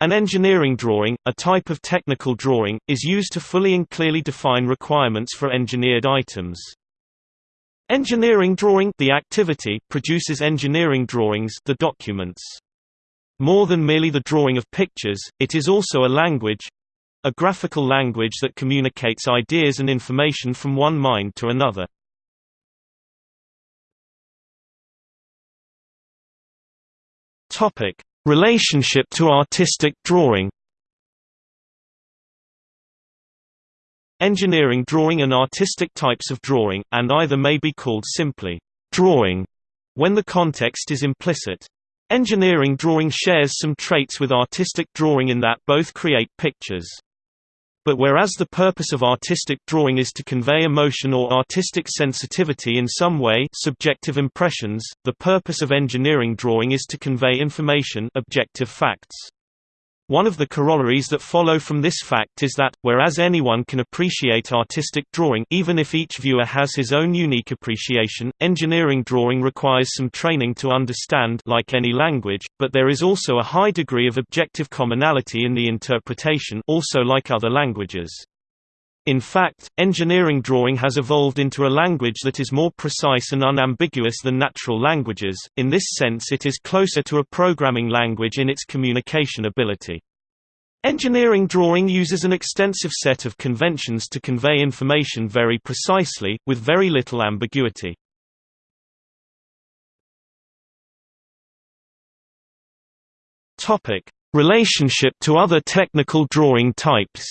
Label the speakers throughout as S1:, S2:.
S1: An engineering drawing, a type of technical drawing, is used to fully and clearly define requirements for engineered items. Engineering drawing the activity produces engineering drawings the documents. More than merely the drawing of pictures, it is also a language a graphical language that communicates ideas and information from one mind to another. Topic: Relationship to artistic drawing Engineering drawing and artistic types of drawing, and either may be called simply drawing when the context is implicit. Engineering drawing shares some traits with artistic drawing in that both create pictures. But whereas the purpose of artistic drawing is to convey emotion or artistic sensitivity in some way subjective impressions, the purpose of engineering drawing is to convey information objective facts. One of the corollaries that follow from this fact is that, whereas anyone can appreciate artistic drawing even if each viewer has his own unique appreciation, engineering drawing requires some training to understand like any language, but there is also a high degree of objective commonality in the interpretation also like other languages. In fact, engineering drawing has evolved into a language that is more precise and unambiguous than natural languages, in this sense it is closer to a programming language in its communication ability. Engineering drawing uses an extensive set of conventions to convey information very precisely, with very little ambiguity. Relationship to other technical drawing types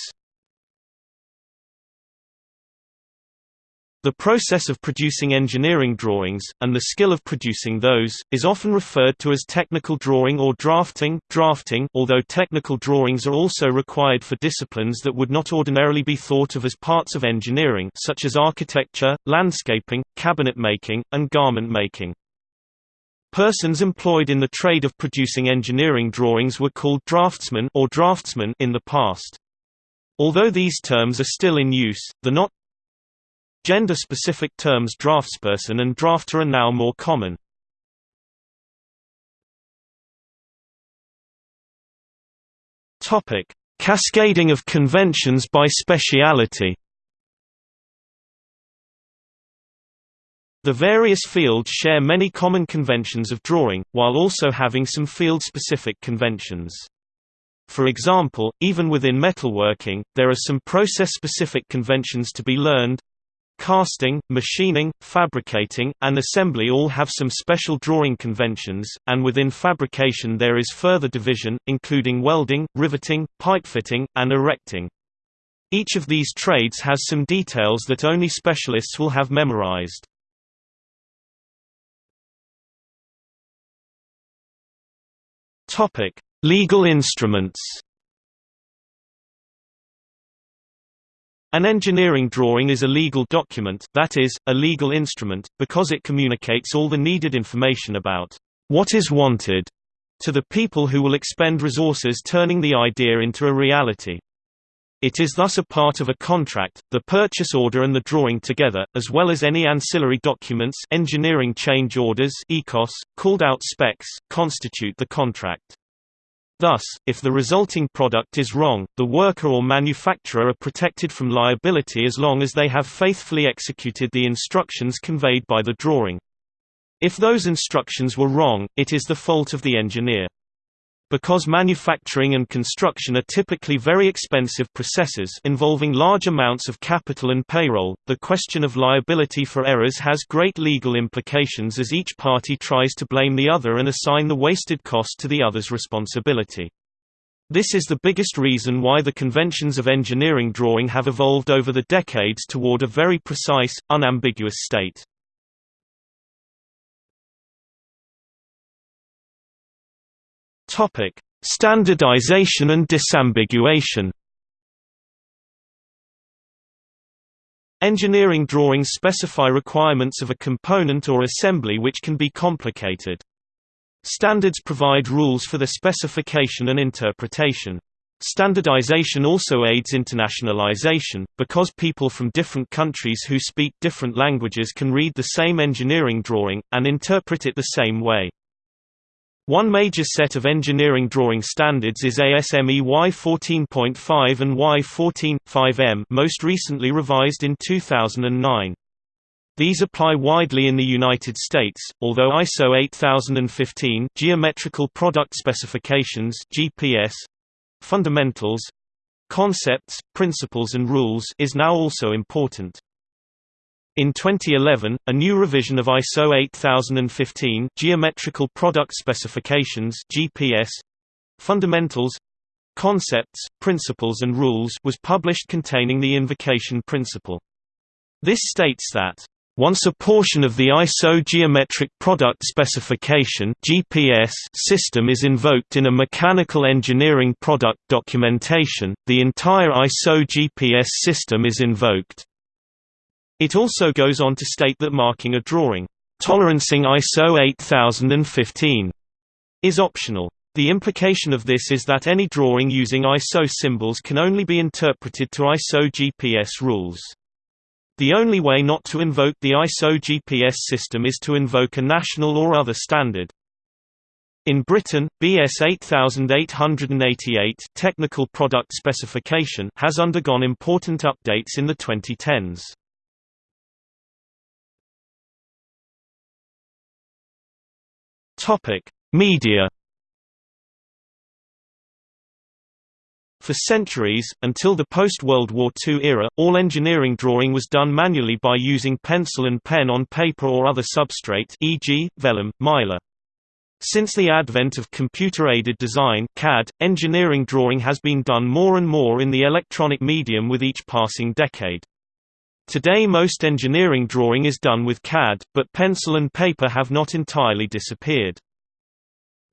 S1: The process of producing engineering drawings, and the skill of producing those, is often referred to as technical drawing or drafting, drafting although technical drawings are also required for disciplines that would not ordinarily be thought of as parts of engineering such as architecture, landscaping, cabinet making, and garment making. Persons employed in the trade of producing engineering drawings were called draftsmen or draftsmen in the past. Although these terms are still in use, the not Gender-specific terms draftsperson and drafter are now more common. Topic: Cascading of conventions by speciality. The various fields share many common conventions of drawing, while also having some field-specific conventions. For example, even within metalworking, there are some process-specific conventions to be learned, Casting, machining, fabricating, and assembly all have some special drawing conventions, and within fabrication there is further division, including welding, riveting, pipefitting, and erecting. Each of these trades has some details that only specialists will have memorized. Legal instruments An engineering drawing is a legal document that is, a legal instrument, because it communicates all the needed information about what is wanted to the people who will expend resources turning the idea into a reality. It is thus a part of a contract, the purchase order and the drawing together, as well as any ancillary documents engineering change orders ECOS, called out specs, constitute the contract. Thus, if the resulting product is wrong, the worker or manufacturer are protected from liability as long as they have faithfully executed the instructions conveyed by the drawing. If those instructions were wrong, it is the fault of the engineer. Because manufacturing and construction are typically very expensive processes involving large amounts of capital and payroll, the question of liability for errors has great legal implications as each party tries to blame the other and assign the wasted cost to the other's responsibility. This is the biggest reason why the conventions of engineering drawing have evolved over the decades toward a very precise, unambiguous state. Topic: Standardization and disambiguation. Engineering drawings specify requirements of a component or assembly which can be complicated. Standards provide rules for the specification and interpretation. Standardization also aids internationalization, because people from different countries who speak different languages can read the same engineering drawing, and interpret it the same way. One major set of engineering drawing standards is ASME Y14.5 and Y14.5M most recently revised in 2009. These apply widely in the United States, although ISO 8015 Geometrical Product Specifications GPS, Fundamentals, Concepts, Principles and Rules is now also important. In 2011, a new revision of ISO 8015 Geometrical Product Specifications (GPS) Fundamentals Concepts, Principles and Rules was published containing the invocation principle. This states that once a portion of the ISO Geometric Product Specification (GPS) system is invoked in a mechanical engineering product documentation, the entire ISO GPS system is invoked. It also goes on to state that marking a drawing, tolerancing ISO 8015, is optional. The implication of this is that any drawing using ISO symbols can only be interpreted to ISO GPS rules. The only way not to invoke the ISO GPS system is to invoke a national or other standard. In Britain, BS 8888 technical product specification has undergone important updates in the 2010s. Topic: Media. For centuries, until the post-World War II era, all engineering drawing was done manually by using pencil and pen on paper or other substrate e.g., vellum, mylar. Since the advent of computer-aided design CAD, engineering drawing has been done more and more in the electronic medium with each passing decade. Today most engineering drawing is done with CAD, but pencil and paper have not entirely disappeared.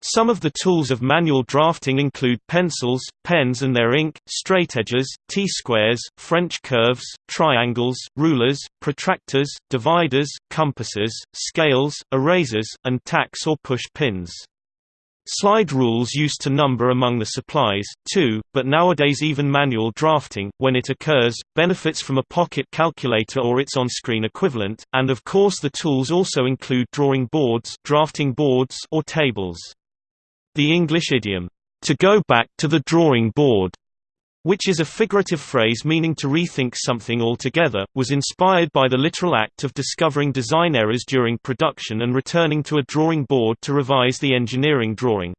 S1: Some of the tools of manual drafting include pencils, pens and their ink, straightedgers, T-squares, French curves, triangles, rulers, protractors, dividers, compasses, scales, erasers, and tacks or push pins. Slide rules used to number among the supplies, too, but nowadays even manual drafting, when it occurs, benefits from a pocket calculator or its on-screen equivalent, and of course the tools also include drawing boards, drafting boards or tables. The English idiom, to go back to the drawing board, which is a figurative phrase meaning to rethink something altogether, was inspired by the literal act of discovering design errors during production and returning to a drawing board to revise the engineering drawing.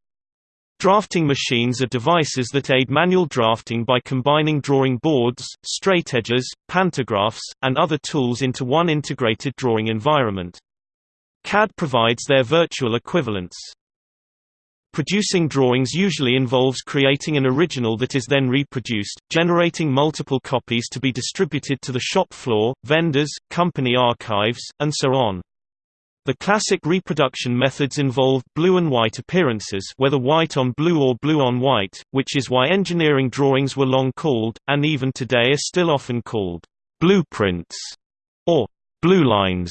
S1: Drafting machines are devices that aid manual drafting by combining drawing boards, straightedgers, pantographs, and other tools into one integrated drawing environment. CAD provides their virtual equivalents. Producing drawings usually involves creating an original that is then reproduced, generating multiple copies to be distributed to the shop floor, vendors, company archives, and so on. The classic reproduction methods involved blue and white appearances whether white on blue or blue on white, which is why engineering drawings were long called, and even today are still often called, blueprints, or blue lines.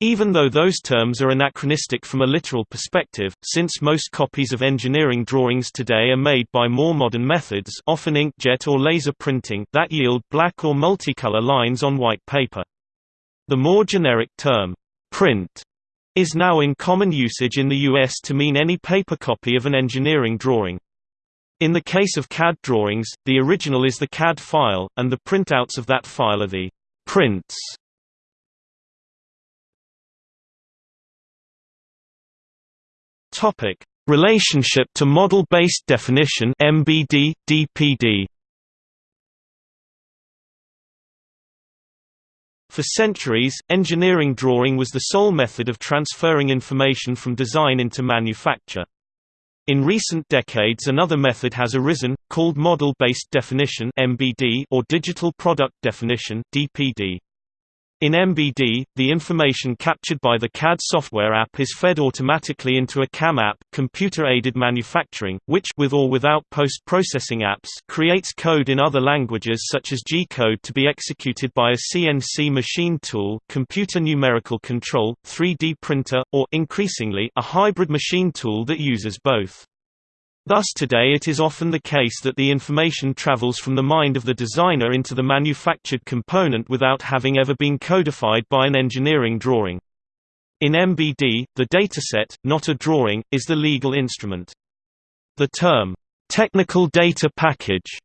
S1: Even though those terms are anachronistic from a literal perspective, since most copies of engineering drawings today are made by more modern methods often inkjet or laser printing that yield black or multicolor lines on white paper. The more generic term, print, is now in common usage in the US to mean any paper copy of an engineering drawing. In the case of CAD drawings, the original is the CAD file, and the printouts of that file are the prints. Topic: Relationship to Model-Based Definition (MBD, DPD). For centuries, engineering drawing was the sole method of transferring information from design into manufacture. In recent decades another method has arisen, called Model-Based Definition or Digital Product Definition DPD. In MBD, the information captured by the CAD software app is fed automatically into a CAM app, computer-aided manufacturing, which with or without post-processing apps creates code in other languages such as G-code to be executed by a CNC machine tool, computer numerical control, 3D printer, or increasingly, a hybrid machine tool that uses both. Thus today it is often the case that the information travels from the mind of the designer into the manufactured component without having ever been codified by an engineering drawing. In MBD, the dataset, not a drawing, is the legal instrument. The term, "...technical data package",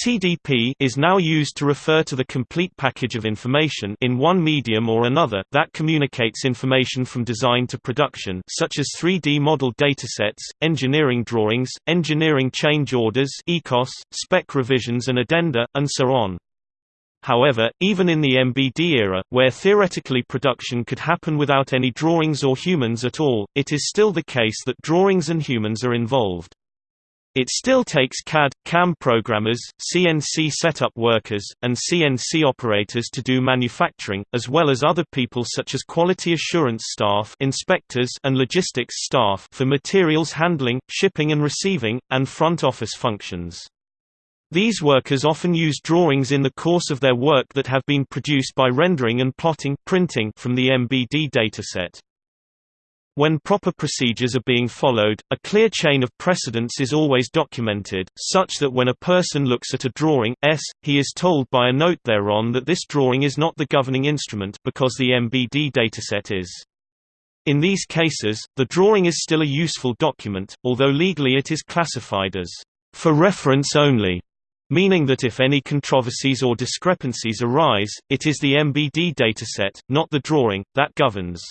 S1: TDP is now used to refer to the complete package of information in one medium or another that communicates information from design to production such as 3D model datasets, engineering drawings, engineering change orders ECOS, spec revisions and addenda, and so on. However, even in the MBD era, where theoretically production could happen without any drawings or humans at all, it is still the case that drawings and humans are involved. It still takes CAD, CAM programmers, CNC setup workers, and CNC operators to do manufacturing, as well as other people such as quality assurance staff inspectors and logistics staff for materials handling, shipping and receiving, and front office functions. These workers often use drawings in the course of their work that have been produced by rendering and plotting printing from the MBD dataset. When proper procedures are being followed, a clear chain of precedence is always documented, such that when a person looks at a drawing S, he is told by a note thereon that this drawing is not the governing instrument because the MBD dataset is. In these cases, the drawing is still a useful document, although legally it is classified as for reference only, meaning that if any controversies or discrepancies arise, it is the MBD dataset, not the drawing, that governs.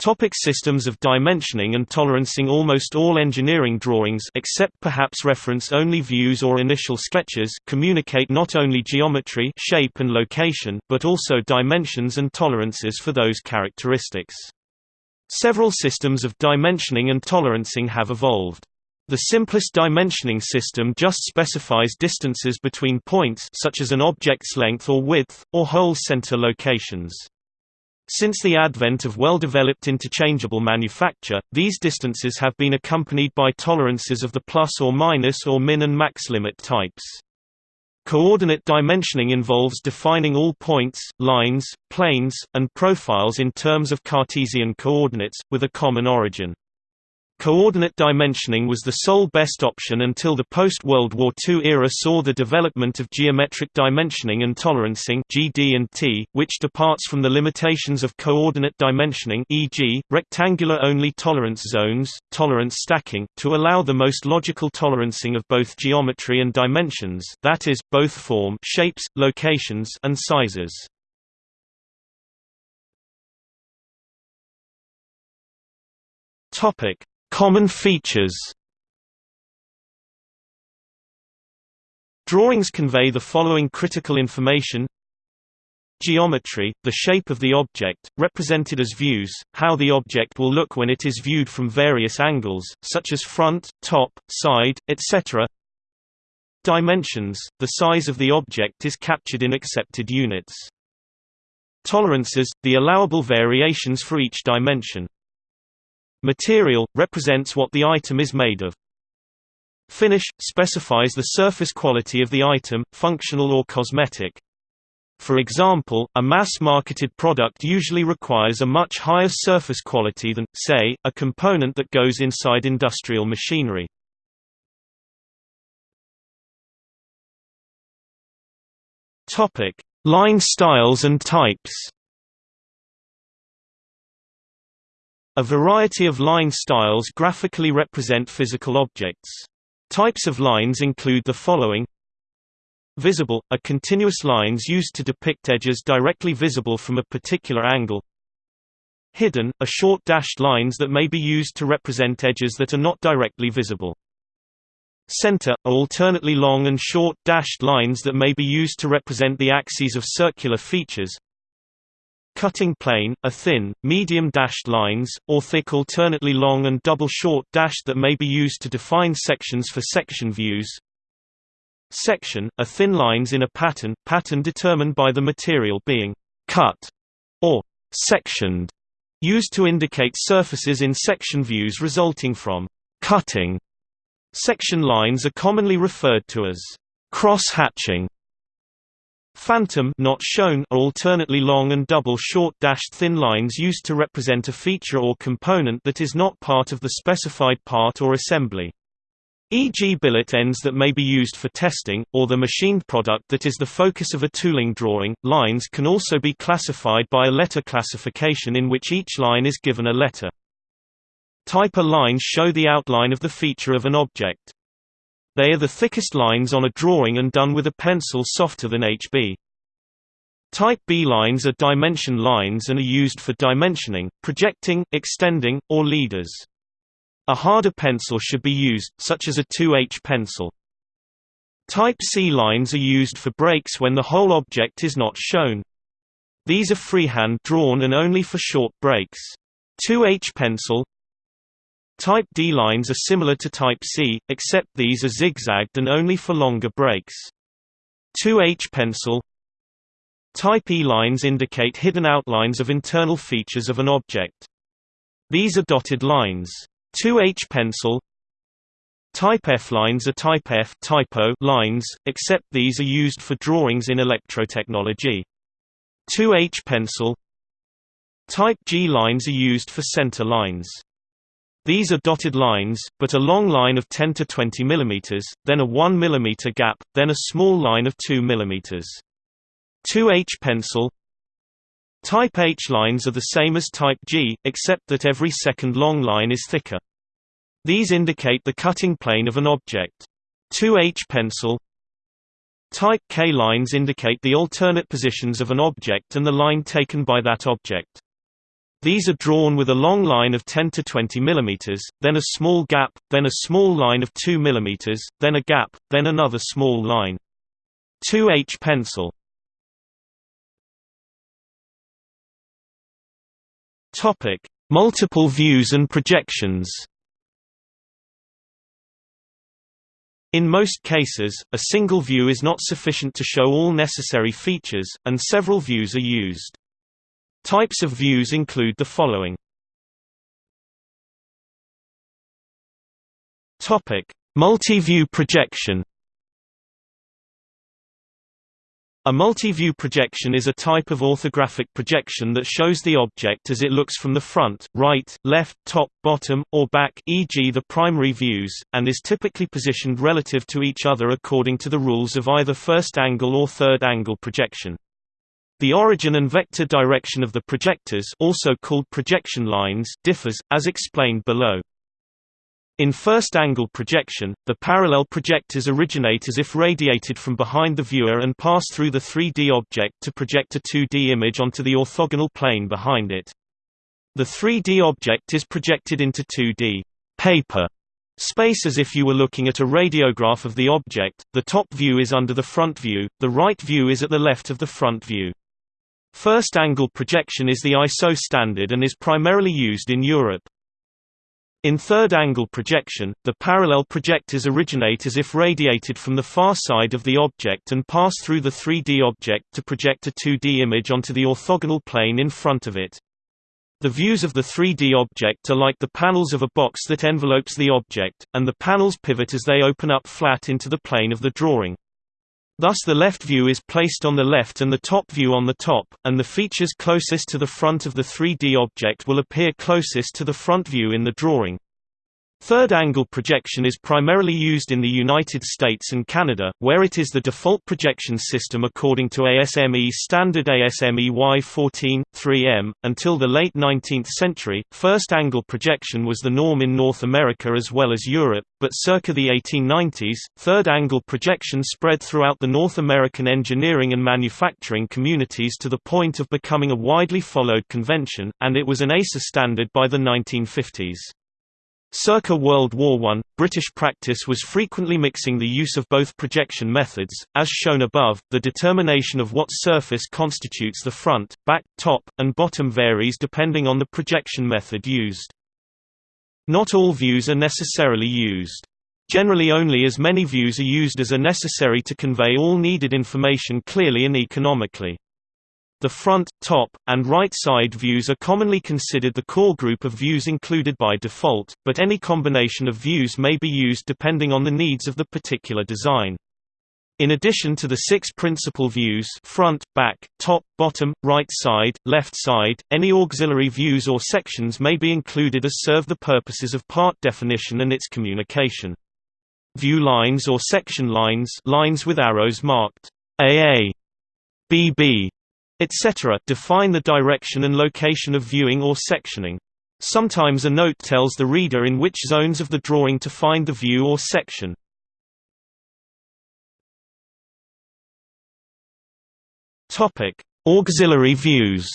S1: Topic systems of dimensioning and tolerancing Almost all engineering drawings except perhaps reference-only views or initial sketches communicate not only geometry shape and location, but also dimensions and tolerances for those characteristics. Several systems of dimensioning and tolerancing have evolved. The simplest dimensioning system just specifies distances between points such as an object's length or width, or hole center locations. Since the advent of well-developed interchangeable manufacture, these distances have been accompanied by tolerances of the plus or minus or min and max limit types. Coordinate dimensioning involves defining all points, lines, planes, and profiles in terms of Cartesian coordinates, with a common origin. Coordinate dimensioning was the sole best option until the post-World War II era saw the development of geometric dimensioning and tolerancing GD&T, which departs from the limitations of coordinate dimensioning e.g., rectangular-only tolerance zones, tolerance stacking, to allow the most logical tolerancing of both geometry and dimensions that is, both form shapes, locations and sizes. Topic Common features Drawings convey the following critical information Geometry, the shape of the object, represented as views, how the object will look when it is viewed from various angles, such as front, top, side, etc. Dimensions, the size of the object is captured in accepted units. Tolerances, the allowable variations for each dimension. Material – represents what the item is made of. Finish – specifies the surface quality of the item, functional or cosmetic. For example, a mass-marketed product usually requires a much higher surface quality than, say, a component that goes inside industrial machinery. Line styles and types A variety of line styles graphically represent physical objects. Types of lines include the following Visible – are continuous lines used to depict edges directly visible from a particular angle Hidden – are short dashed lines that may be used to represent edges that are not directly visible. Center – are alternately long and short dashed lines that may be used to represent the axes of circular features Cutting plane, are thin, medium dashed lines, or thick alternately long and double short dashed that may be used to define sections for section views. Section, are thin lines in a pattern, pattern determined by the material being cut or sectioned, used to indicate surfaces in section views resulting from cutting. Section lines are commonly referred to as cross-hatching Phantom not shown are alternately long and double short dashed thin lines used to represent a feature or component that is not part of the specified part or assembly. e.g. billet ends that may be used for testing, or the machined product that is the focus of a tooling drawing. Lines can also be classified by a letter classification in which each line is given a letter. Type A lines show the outline of the feature of an object. They are the thickest lines on a drawing and done with a pencil softer than HB. Type B lines are dimension lines and are used for dimensioning, projecting, extending, or leaders. A harder pencil should be used, such as a 2H pencil. Type C lines are used for breaks when the whole object is not shown. These are freehand drawn and only for short breaks. 2H pencil Type D lines are similar to Type C, except these are zigzagged and only for longer breaks. 2H pencil Type E lines indicate hidden outlines of internal features of an object. These are dotted lines. 2H pencil Type F lines are type F typo lines, except these are used for drawings in electrotechnology. 2H pencil Type G lines are used for center lines. These are dotted lines, but a long line of 10 to 20 mm, then a 1 mm gap, then a small line of 2 mm. 2H pencil Type H lines are the same as Type G, except that every second long line is thicker. These indicate the cutting plane of an object. 2H pencil Type K lines indicate the alternate positions of an object and the line taken by that object. These are drawn with a long line of 10 to 20 mm, then a small gap, then a small line of 2 mm, then a gap, then another small line. 2H pencil Topic: Multiple views and projections. In most cases, a single view is not sufficient to show all necessary features, and several views are used. Types of views include the following. Topic: Multi-view projection A multi-view projection is a type of orthographic projection that shows the object as it looks from the front, right, left, top, bottom, or back e.g. the primary views, and is typically positioned relative to each other according to the rules of either first-angle or third-angle projection. The origin and vector direction of the projectors also called projection lines differs, as explained below. In first-angle projection, the parallel projectors originate as if radiated from behind the viewer and pass through the 3D object to project a 2D image onto the orthogonal plane behind it. The 3D object is projected into 2D paper space as if you were looking at a radiograph of the object, the top view is under the front view, the right view is at the left of the front view. First-angle projection is the ISO standard and is primarily used in Europe. In third-angle projection, the parallel projectors originate as if radiated from the far side of the object and pass through the 3D object to project a 2D image onto the orthogonal plane in front of it. The views of the 3D object are like the panels of a box that envelopes the object, and the panels pivot as they open up flat into the plane of the drawing. Thus the left view is placed on the left and the top view on the top, and the features closest to the front of the 3D object will appear closest to the front view in the drawing. Third-angle projection is primarily used in the United States and Canada, where it is the default projection system according to ASME standard ASME Y14, 3M. Until the late 19th century, first-angle projection was the norm in North America as well as Europe, but circa the 1890s, third-angle projection spread throughout the North American engineering and manufacturing communities to the point of becoming a widely followed convention, and it was an ASA standard by the 1950s. Circa World War I, British practice was frequently mixing the use of both projection methods. As shown above, the determination of what surface constitutes the front, back, top, and bottom varies depending on the projection method used. Not all views are necessarily used. Generally only as many views are used as are necessary to convey all needed information clearly and economically. The front, top, and right side views are commonly considered the core group of views included by default, but any combination of views may be used depending on the needs of the particular design. In addition to the six principal views front, back, top, bottom, right side, left side, any auxiliary views or sections may be included as serve the purposes of part definition and its communication. view lines or section lines lines with arrows marked AA, BB, etc. define the direction and location of viewing or sectioning. Sometimes a note tells the reader in which zones of the drawing to find the view or section. Auxiliary views.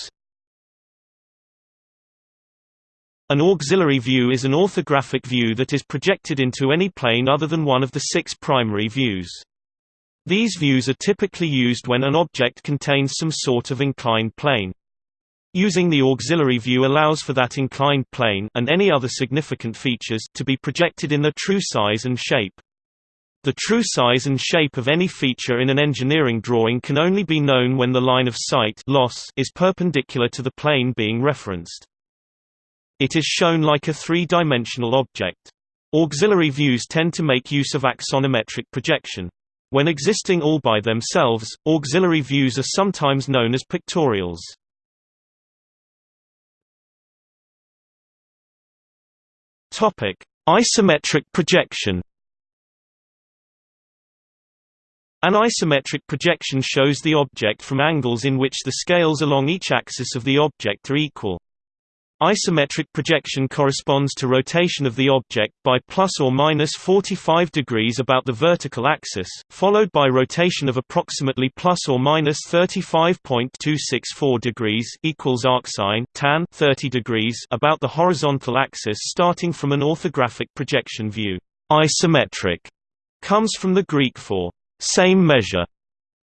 S1: An auxiliary view is an orthographic view that is projected into any plane other than one of the six primary views. These views are typically used when an object contains some sort of inclined plane. Using the auxiliary view allows for that inclined plane and any other significant features to be projected in their true size and shape. The true size and shape of any feature in an engineering drawing can only be known when the line of sight loss is perpendicular to the plane being referenced. It is shown like a three-dimensional object. Auxiliary views tend to make use of axonometric projection. When existing all by themselves, auxiliary views are sometimes known as pictorials. Isometric projection. An isometric projection shows the object from angles in which the scales along each axis of the object are equal. Isometric projection corresponds to rotation of the object by plus or minus 45 degrees about the vertical axis, followed by rotation of approximately plus or minus 35.264 degrees equals arcsine tan 30 degrees about the horizontal axis starting from an orthographic projection view. Isometric comes from the Greek for same measure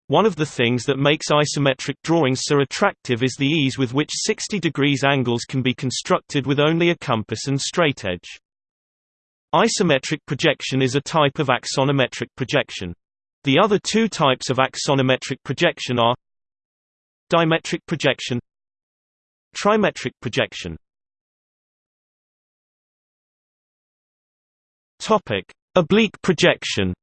S1: one of the things that makes isometric drawings so attractive is the ease with which 60 degrees angles can be constructed with only a compass and straightedge. Isometric projection is a type of axonometric projection. The other two types of axonometric projection are dimetric projection trimetric projection Topic: Oblique projection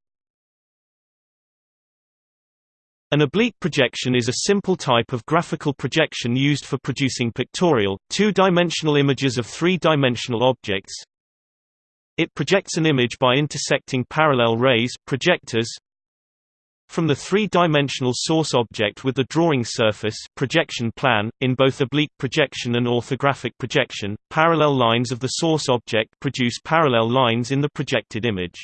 S1: An oblique projection is a simple type of graphical projection used for producing pictorial, two-dimensional images of three-dimensional objects. It projects an image by intersecting parallel rays projectors, from the three-dimensional source object with the drawing surface projection plan, in both oblique projection and orthographic projection, parallel lines of the source object produce parallel lines in the projected image.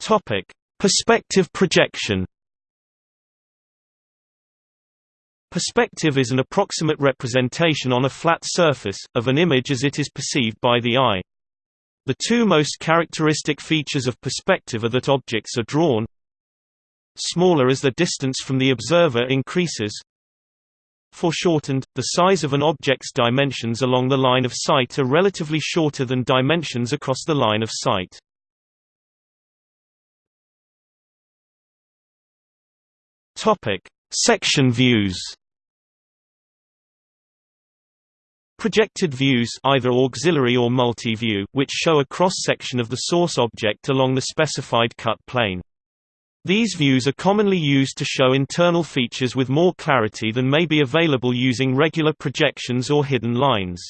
S1: Topic: Perspective projection. Perspective is an approximate representation on a flat surface, of an image as it is perceived by the eye. The two most characteristic features of perspective are that objects are drawn smaller as the distance from the observer increases. Foreshortened, the size of an object's dimensions along the line of sight are relatively shorter than dimensions across the line of sight. Topic: Section views. Projected views either auxiliary or multi-view, which show a cross-section of the source object along the specified cut plane. These views are commonly used to show internal features with more clarity than may be available using regular projections or hidden lines.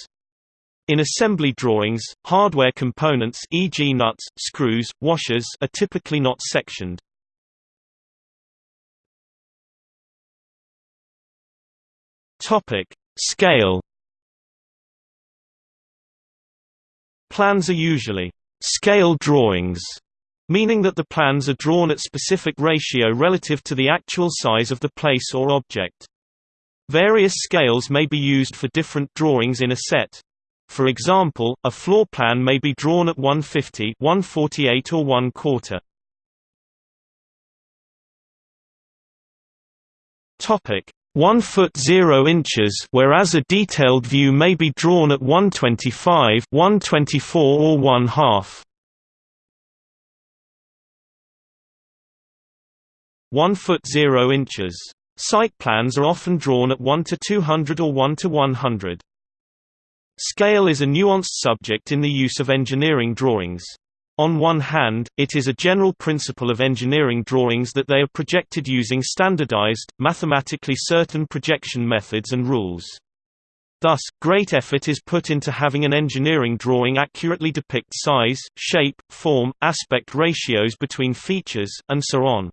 S1: In assembly drawings, hardware components e.g. nuts, screws, washers are typically not sectioned. Topic: Scale. Plans are usually scale drawings, meaning that the plans are drawn at specific ratio relative to the actual size of the place or object. Various scales may be used for different drawings in a set. For example, a floor plan may be drawn at 150, 148 or 1 quarter. Topic: 1 foot 0 inches whereas a detailed view may be drawn at 125 124 or 1 half. 1 foot 0 inches. Site plans are often drawn at 1 to 200 or 1 to 100 scale is a nuanced subject in the use of engineering drawings on one hand, it is a general principle of engineering drawings that they are projected using standardized, mathematically certain projection methods and rules. Thus, great effort is put into having an engineering drawing accurately depict size, shape, form, aspect ratios between features, and so on.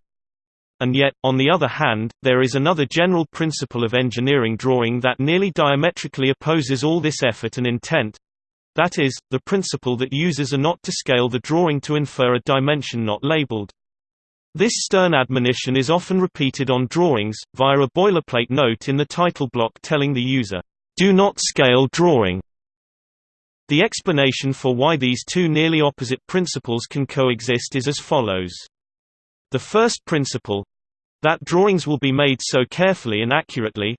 S1: And yet, on the other hand, there is another general principle of engineering drawing that nearly diametrically opposes all this effort and intent. That is, the principle that users are not to scale the drawing to infer a dimension not labeled. This stern admonition is often repeated on drawings, via a boilerplate note in the title block telling the user, do not scale drawing. The explanation for why these two nearly opposite principles can coexist is as follows. The first principle that drawings will be made so carefully and accurately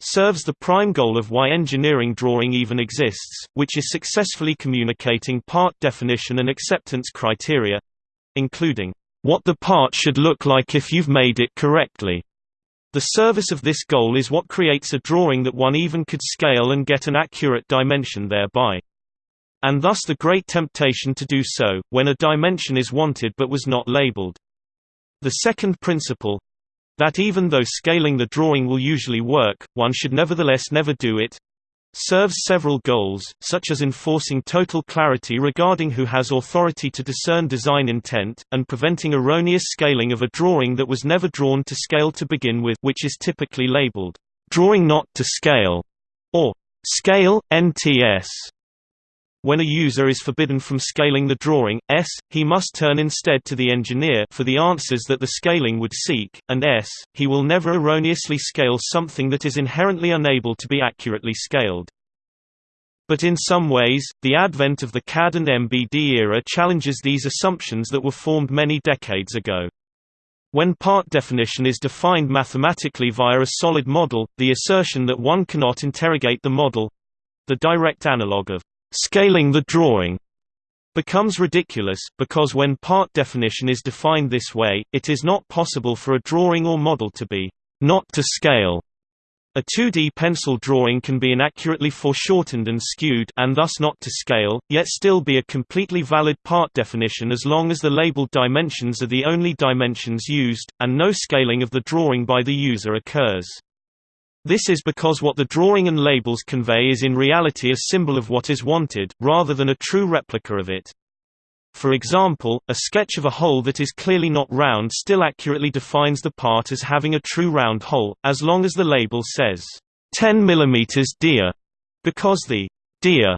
S1: serves the prime goal of why engineering drawing even exists, which is successfully communicating part definition and acceptance criteria including what the part should look like if you've made it correctly. The service of this goal is what creates a drawing that one even could scale and get an accurate dimension thereby. And thus the great temptation to do so, when a dimension is wanted but was not labeled. The second principle that even though scaling the drawing will usually work, one should nevertheless never do it serves several goals, such as enforcing total clarity regarding who has authority to discern design intent, and preventing erroneous scaling of a drawing that was never drawn to scale to begin with which is typically labeled, "...drawing not to scale", or "...scale, NTS". When a user is forbidden from scaling the drawing, S, he must turn instead to the engineer for the answers that the scaling would seek, and S, he will never erroneously scale something that is inherently unable to be accurately scaled. But in some ways, the advent of the CAD and MBD era challenges these assumptions that were formed many decades ago. When part definition is defined mathematically via a solid model, the assertion that one cannot interrogate the model—the direct analog of scaling the drawing becomes ridiculous, because when part definition is defined this way, it is not possible for a drawing or model to be not to scale. A 2D pencil drawing can be inaccurately foreshortened and skewed and thus not to scale, yet still be a completely valid part definition as long as the labeled dimensions are the only dimensions used, and no scaling of the drawing by the user occurs. This is because what the drawing and labels convey is in reality a symbol of what is wanted, rather than a true replica of it. For example, a sketch of a hole that is clearly not round still accurately defines the part as having a true round hole, as long as the label says, 10 mm dear, because the dear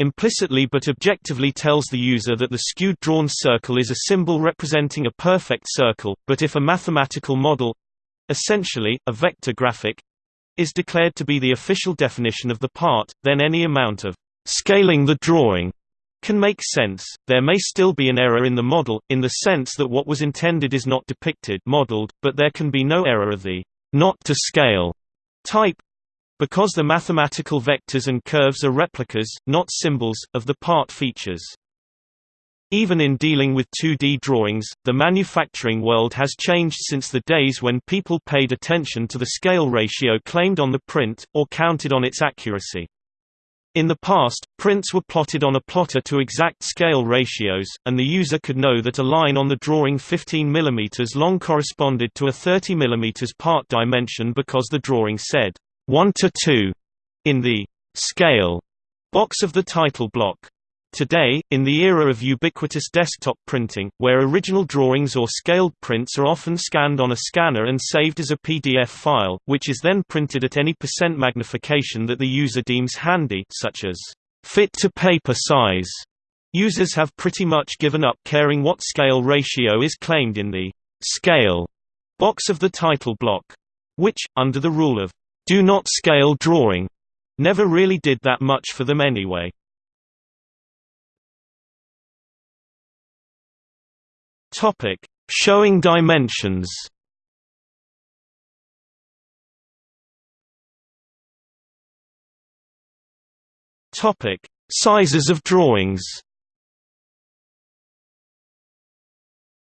S1: implicitly but objectively tells the user that the skewed drawn circle is a symbol representing a perfect circle, but if a mathematical model—essentially, a vector graphic, is declared to be the official definition of the part, then any amount of scaling the drawing can make sense. There may still be an error in the model, in the sense that what was intended is not depicted modeled, but there can be no error of the not to scale type because the mathematical vectors and curves are replicas, not symbols, of the part features. Even in dealing with 2D drawings, the manufacturing world has changed since the days when people paid attention to the scale ratio claimed on the print, or counted on its accuracy. In the past, prints were plotted on a plotter to exact scale ratios, and the user could know that a line on the drawing 15 mm long corresponded to a 30 mm part dimension because the drawing said 1 to 2 in the scale box of the title block. Today, in the era of ubiquitous desktop printing, where original drawings or scaled prints are often scanned on a scanner and saved as a PDF file, which is then printed at any percent magnification that the user deems handy such as fit to paper size, users have pretty much given up caring what scale ratio is claimed in the scale box of the title block. Which, under the rule of do not scale drawing, never really did that much for them anyway. Topic: Showing dimensions. Topic: Sizes of drawings.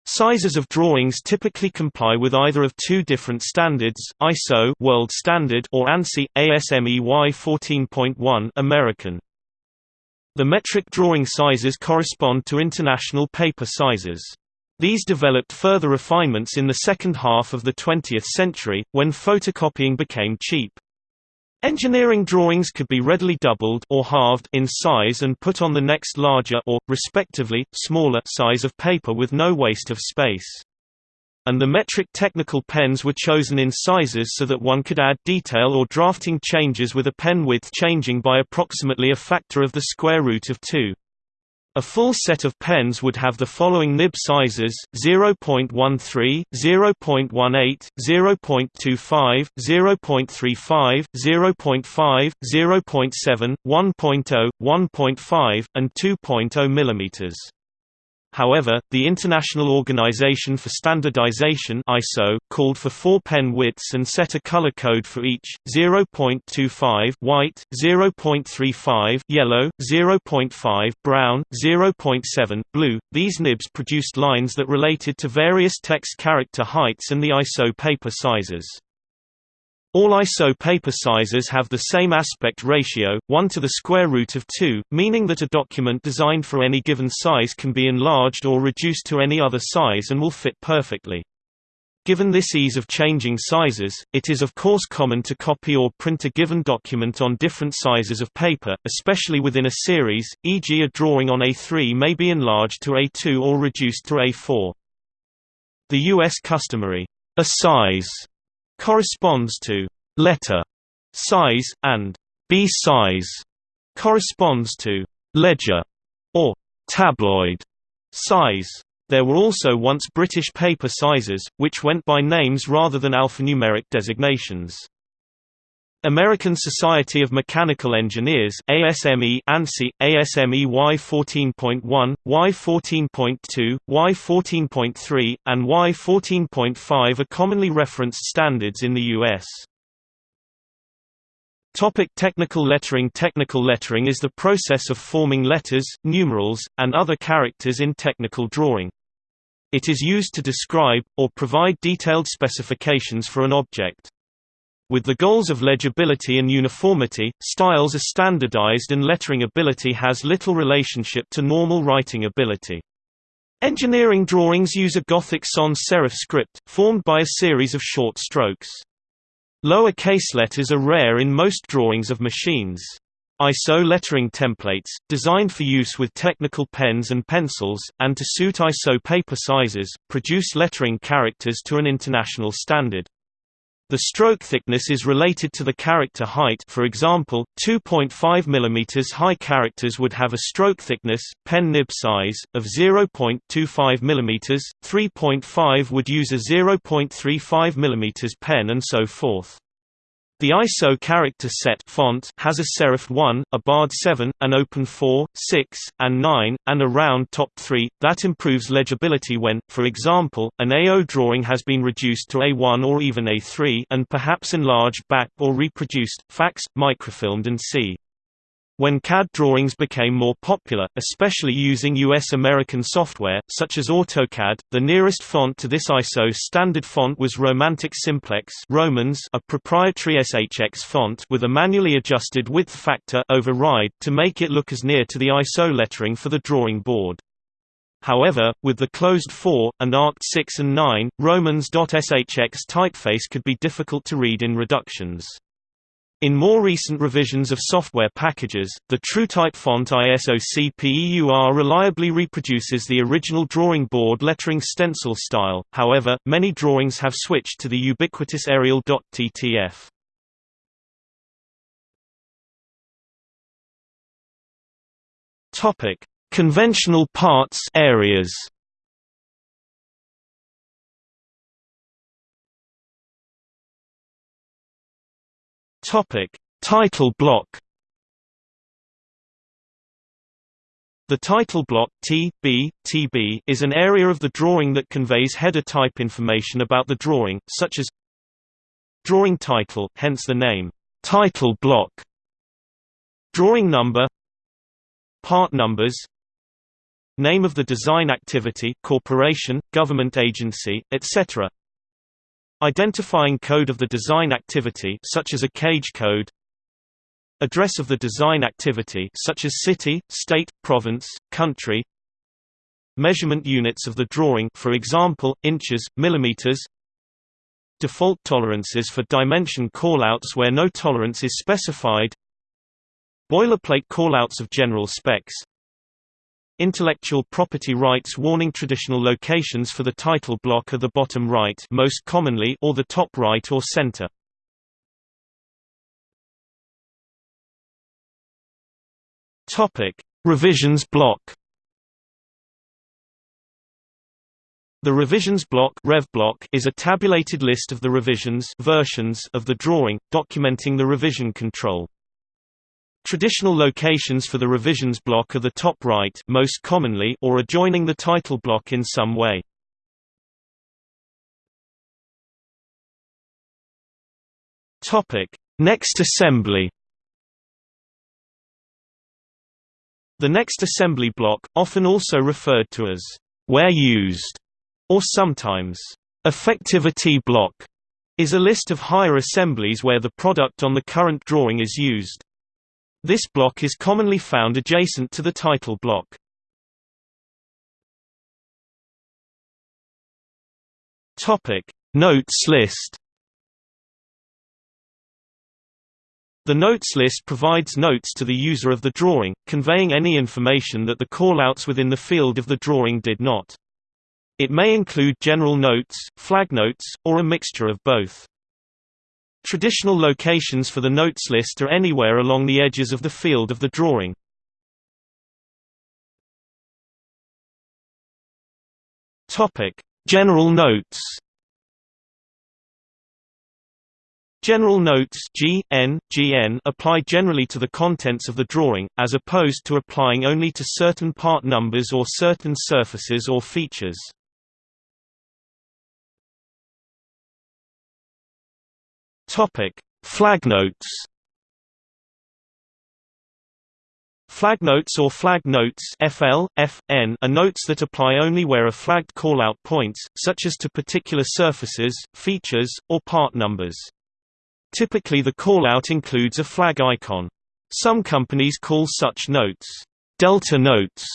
S1: Sizes of drawings typically comply with either of two different standards, ISO World Standard or ANSI ASME Y14.1 American. The metric drawing sizes correspond to international paper sizes. These developed further refinements in the second half of the 20th century, when photocopying became cheap. Engineering drawings could be readily doubled or halved in size and put on the next larger or, respectively, smaller size of paper with no waste of space. And the metric technical pens were chosen in sizes so that one could add detail or drafting changes with a pen width changing by approximately a factor of the square root of 2. A full set of pens would have the following nib sizes 0.13, 0.18, 0.25, 0.35, 0.5, 0.7, 1.0, 1.5, and 2.0 mm. However, the International Organization for Standardization (ISO) called for four pen widths and set a color code for each: 0.25 white, 0.35 yellow, 0.5 brown, 0.7 blue. These nibs produced lines that related to various text character heights and the ISO paper sizes. All ISO paper sizes have the same aspect ratio, 1 to the square root of 2, meaning that a document designed for any given size can be enlarged or reduced to any other size and will fit perfectly. Given this ease of changing sizes, it is of course common to copy or print a given document on different sizes of paper, especially within a series, e.g. a drawing on A3 may be enlarged to A2 or reduced to A4. The U.S. customary a size corresponds to letter size, and B size corresponds to ledger or tabloid size. There were also once British paper sizes, which went by names rather than alphanumeric designations. American Society of Mechanical Engineers ASME ANSI, ASME Y14.1, Y14.2, Y14.3, and Y14.5 are commonly referenced standards in the U.S. Topic technical lettering Technical lettering is the process of forming letters, numerals, and other characters in technical drawing. It is used to describe, or provide detailed specifications for an object. With the goals of legibility and uniformity, styles are standardized and lettering ability has little relationship to normal writing ability. Engineering drawings use a Gothic sans serif script, formed by a series of short strokes. Lower case letters are rare in most drawings of machines. ISO lettering templates, designed for use with technical pens and pencils, and to suit ISO paper sizes, produce lettering characters to an international standard. The stroke thickness is related to the character height for example, 2.5 mm high characters would have a stroke thickness, pen nib size, of 0.25 mm, 3.5 would use a 0.35 mm pen and so forth. The ISO character set font has a serif 1, a barred 7, an open 4, 6, and 9, and a round top 3, that improves legibility when, for example, an A0 drawing has been reduced to A1 or even A3 and perhaps enlarged back or reproduced, faxed, microfilmed and c. When CAD drawings became more popular, especially using US-American software, such as AutoCAD, the nearest font to this ISO standard font was Romantic Simplex Romans, a proprietary SHX font with a manually adjusted width factor override to make it look as near to the ISO lettering for the drawing board. However, with the closed 4, and arced 6 and 9, Romans.SHX typeface could be difficult to read in reductions. In more recent revisions of software packages, the TrueType font ISO-CPEUR reliably reproduces the original drawing board lettering stencil style, however, many drawings have switched to the ubiquitous Arial.ttf. Conventional parts areas Topic: Title block. The title block T, B, TB is an area of the drawing that conveys header type information about the drawing, such as drawing title, hence the name title block, drawing number, part numbers, name of the design activity, corporation, government agency, etc. Identifying code of the design activity such as a cage code Address of the design activity such as city, state, province, country Measurement units of the drawing for example, inches, millimeters Default tolerances for dimension callouts where no tolerance is specified Boilerplate callouts of general specs Intellectual property rights warning traditional locations for the title block are the bottom right most commonly or the top right or center. Topic: Revisions block. The revisions block, Rev block is a tabulated list of the revisions versions of the drawing, documenting the revision control. Traditional locations for the revisions block are the top right most commonly or adjoining the title block in some way. Next assembly. The next assembly block, often also referred to as where used or sometimes effectivity block, is a list of higher assemblies where the product on the current drawing is used. This block is commonly found adjacent to the title block. Topic: Notes list. The notes list provides notes to the user of the drawing, conveying any information that the callouts within the field of the drawing did not. It may include general notes, flag notes, or a mixture of both. Traditional locations for the notes list are anywhere along the edges of the field of the drawing. General notes. General notes G, N, GN apply generally to the contents of the drawing, as opposed to applying only to certain part numbers or certain surfaces or features. Topic: Flagnotes. Flagnotes or flag notes FL, FN are notes that apply only where a flagged callout points, such as to particular surfaces, features, or part numbers. Typically the callout includes a flag icon. Some companies call such notes delta notes,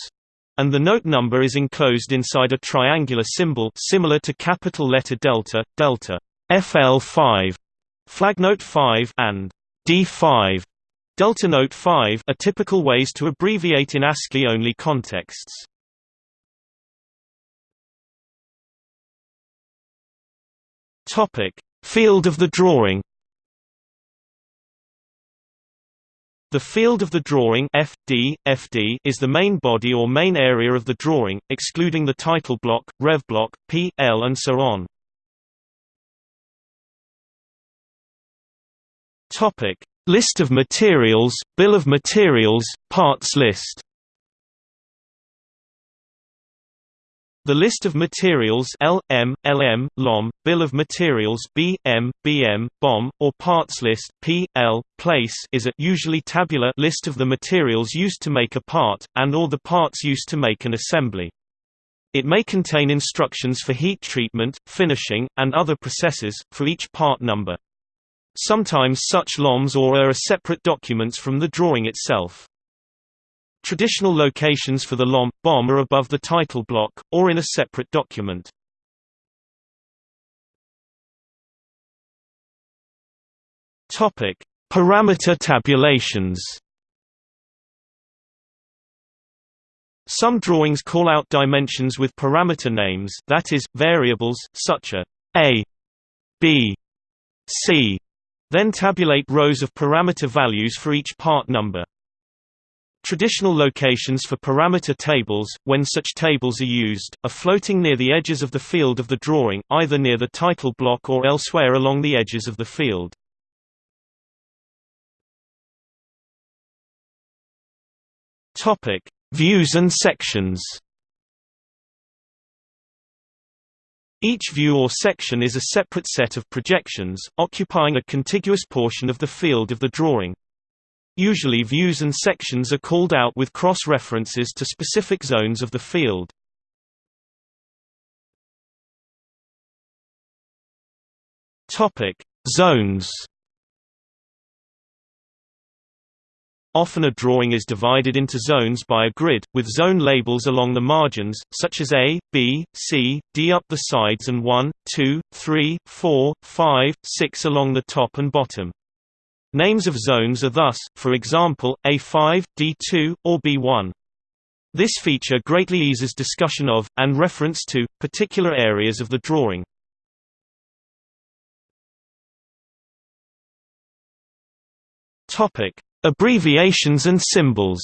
S1: and the note number is enclosed inside a triangular symbol similar to capital letter delta, delta FL5 Flagnote 5 and D5 Delta Note 5 are typical ways to abbreviate in ASCII-only contexts. Topic: Field of the drawing. The field of the drawing FD, FD is the main body or main area of the drawing, excluding the title block, rev block, P, L and so on. Topic: List of materials, Bill of materials, parts list. The list of materials L, M, LM, LOM, Bill of Materials B, M, BM, BOM, or parts list P, L, place is a usually tabular list of the materials used to make a part, and or the parts used to make an assembly. It may contain instructions for heat treatment, finishing, and other processes, for each part number. Sometimes such LOMs or are separate documents from the drawing itself. Traditional locations for the LOM, BOM are above the title block, or in a separate document. Parameter tabulations. Some drawings call out dimensions with parameter names, that is, variables, such as a, b, c, then tabulate rows of parameter values for each part number. Traditional locations for parameter tables, when such tables are used, are floating near the edges of the field of the drawing, either near the title block or elsewhere along the edges of the field. Views and sections. Each view or section is a separate set of projections, occupying a contiguous portion of the field of the drawing. Usually views and sections are called out with cross-references to specific zones of the field. Topic: Zones. Often a drawing is divided into zones by a grid, with zone labels along the margins, such as A, B, C, D up the sides and 1, 2, 3, 4, 5, 6 along the top and bottom. Names of zones are thus, for example, A5, D2, or B1. This feature greatly eases discussion of, and reference to, particular areas of the drawing. Topic: Abbreviations and symbols.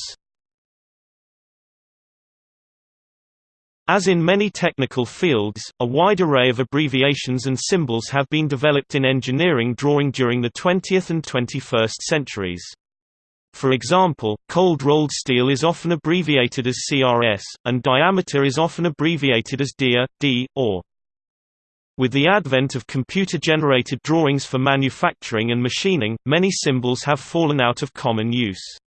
S1: As in many technical fields, a wide array of abbreviations and symbols have been developed in engineering drawing during the 20th and 21st centuries. For example, cold rolled steel is often abbreviated as CRS, and diameter is often abbreviated as DIA, D, or with the advent of computer-generated drawings for manufacturing and machining, many symbols have fallen out of common use.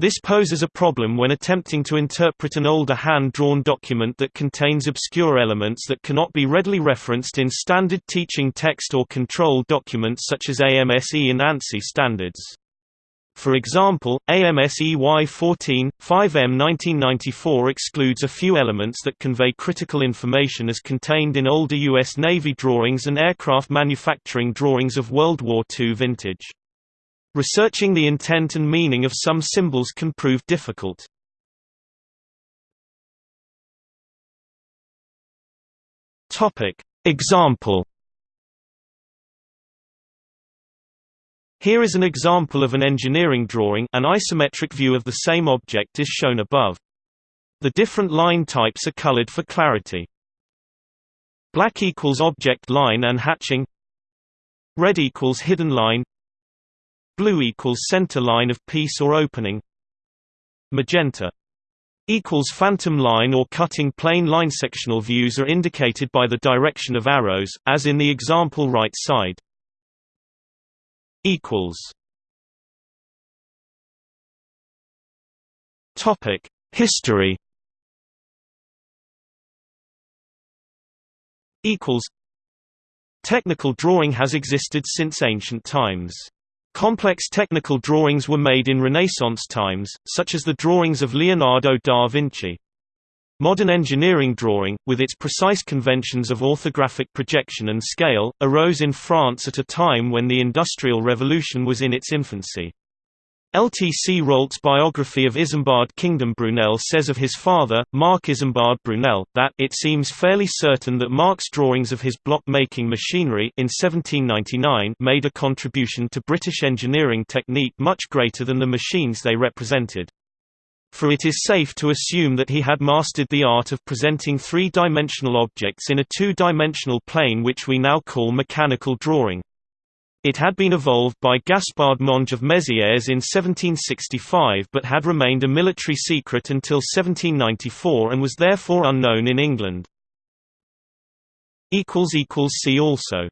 S1: This poses a problem when attempting to interpret an older hand-drawn document that contains obscure elements that cannot be readily referenced in standard teaching text or control documents such as AMSE and ANSI standards. For example, AMSE Y14, 5M 1994 excludes a few elements that convey critical information as contained in older U.S. Navy drawings and aircraft manufacturing drawings of World War II vintage. Researching the intent and meaning of some symbols can prove difficult. Example Here is an example of an engineering drawing an isometric view of the same object is shown above. The different line types are colored for clarity. Black equals object line and hatching. Red equals hidden line. Blue equals center line of piece or opening. Magenta equals phantom line or cutting plane line. Sectional views are indicated by the direction of arrows, as in the example right side equals Topic History equals Technical drawing has existed since ancient times. Complex technical drawings were made in Renaissance times, such as the drawings of Leonardo da Vinci. Modern engineering drawing, with its precise conventions of orthographic projection and scale, arose in France at a time when the Industrial Revolution was in its infancy. L. T. C. Rolt's biography of Isambard Kingdom Brunel says of his father, Marc Isambard Brunel, that it seems fairly certain that Marc's drawings of his block-making machinery in 1799 made a contribution to British engineering technique much greater than the machines they represented for it is safe to assume that he had mastered the art of presenting three-dimensional objects in a two-dimensional plane which we now call mechanical drawing. It had been evolved by Gaspard Monge of Mézières in 1765 but had remained a military secret until 1794 and was therefore unknown in England. See also